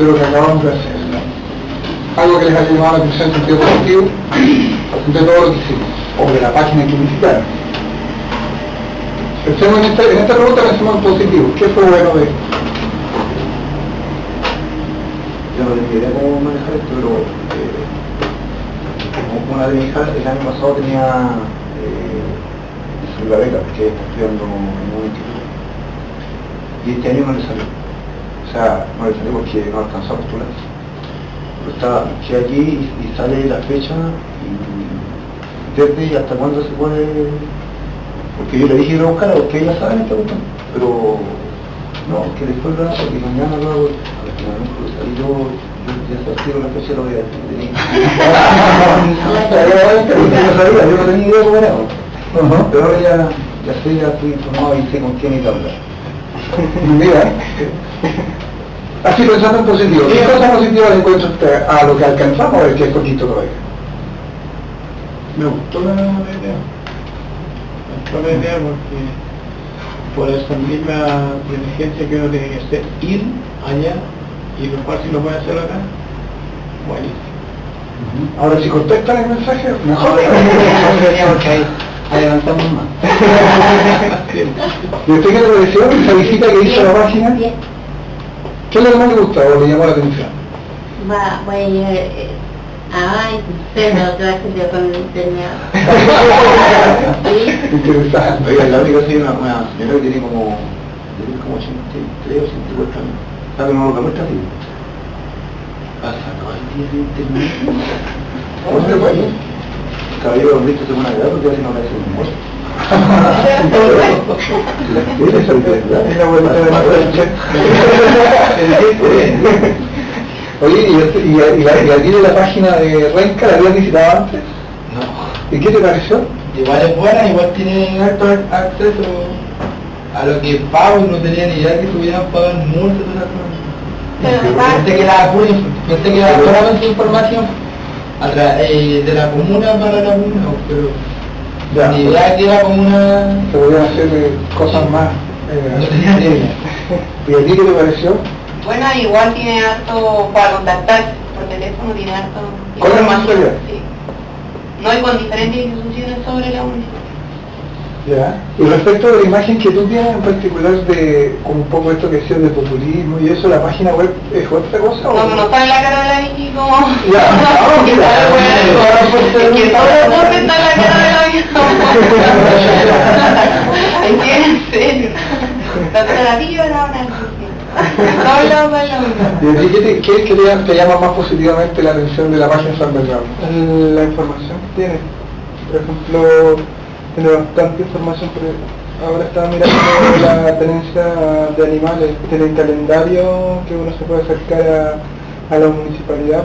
de lo que acabamos de hacer. Algo que les ha llamado la atención en sentido positivo de todo lo que hicimos, o de la página que visitaron. Pensemos en esta, en esta pregunta pensemos en positivo. ¿Qué fue bueno de esto? Yo no tenía idea cómo manejar esto, pero eh, como una de mis hijas el año pasado tenía eh, su la beca, porque está estudiando en un instituto. Y este año no le salió. O sea, no salió porque no alcanzó a postular. Pero está, que aquí y, y sale la fecha y desde y hasta cuándo se puede porque yo le dije que lo buscara porque ella sabe esta cuestión pero no, que después lo hago porque mañana lo hago salí yo yo ya sabía la fecha lo voy a decir yo no sabía, yo no tenía idea cómo era pero ahora ya, ya sé, ya estoy informado y sé con quién ir a hablar Mira, así pensando en positivo, ¿qué cosas positivas usted a lo que alcanzamos el que es poquito todavía? Me gustó la idea. Me gustó la idea porque por esa misma diligencia que uno tiene que hacer, ir allá y lo cual si lo puede hacer acá, buenísimo. Ahora si contestan el mensaje, mejor. ahí adelantamos más ¿Y usted qué le pareció esa visita que hizo a la página? ¿Qué es lo que más le gustó o le llamó la atención? Va, voy a ay, no me lo traje yo con el Interesante. Oiga, la única soy una, una señora que tiene como, tiene como 83 o 84 años. ¿Sabe cómo lo muestra así? Pasa todo el día en internet. ¿Cómo se fue? Caballero, ¿han visto segunda edad? Porque así no le hace un humor. Es la vuelta de Oye, ¿y, este- y, a- y, la- y de la página de Renca la habías visitado antes? No. ¿Y qué te pareció? Igual es buena, igual tiene alto acceso a lo que pago, no tenía ni idea que subieran pagar multas y todas esas cosas. Pensé que era solamente información eh, de la comuna para la comuna, pero Ya. ni idea que la comuna Se podían hacer eh, cosas más. Eh. ¿Y a ti qué te pareció? Bueno, igual tiene harto para contactar por teléfono, tiene harto ¿Con la municipalidad? Sí. No, y con diferentes instituciones sobre la municipalidad. Ya. Y respecto de la imagen que tú tienes en particular de como un poco esto que decías de populismo y eso, ¿la página web es otra cosa? o No, no sale la cara de la como... Ya, que mira. sale bueno, es que todo el mundo está la cara de la Vicky. Es que en serio. La terapia era una No, no, no, no. ¿Y qué te, qué- qué te, te llama más positivamente la atención de la página San Bernardo? la información que tiene. Por ejemplo, tiene bastante información, pero ahora estaba mirando la tenencia de animales, tiene el calendario que uno se puede acercar a, a la municipalidad